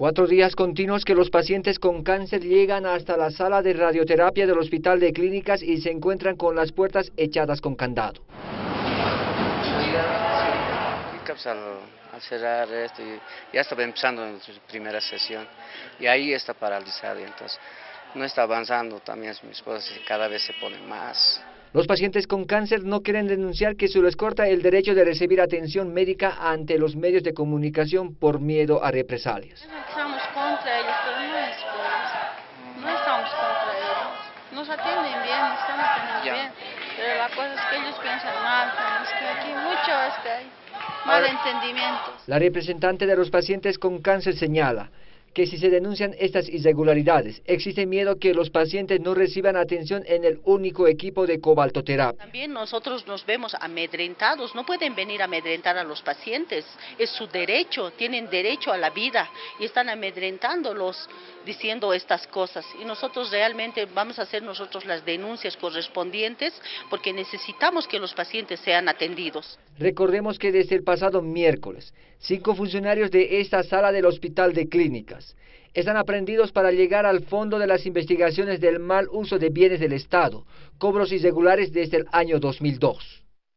Cuatro días continuos que los pacientes con cáncer llegan hasta la sala de radioterapia del Hospital de Clínicas y se encuentran con las puertas echadas con candado. Al, cerrar esto, ya estaba empezando en su primera sesión y ahí está paralizado, entonces no está avanzando también mi esposa cada vez se pone más. Los pacientes con cáncer no quieren denunciar que se les corta el derecho de recibir atención médica ante los medios de comunicación por miedo a represalias. Estamos contra ellos, pero no es por No estamos contra ellos. Nos atienden bien, están atendiendo bien. Pero la cosa es que ellos piensan mal, es que aquí mucho es que hay malentendimientos. La representante de los pacientes con cáncer señala que si se denuncian estas irregularidades, existe miedo que los pacientes no reciban atención en el único equipo de cobaltoterapia. También nosotros nos vemos amedrentados, no pueden venir a amedrentar a los pacientes, es su derecho, tienen derecho a la vida y están amedrentándolos diciendo estas cosas y nosotros realmente vamos a hacer nosotros las denuncias correspondientes porque necesitamos que los pacientes sean atendidos. Recordemos que desde el pasado miércoles, cinco funcionarios de esta sala del Hospital de Clínicas están aprendidos para llegar al fondo de las investigaciones del mal uso de bienes del Estado, cobros irregulares desde el año 2002.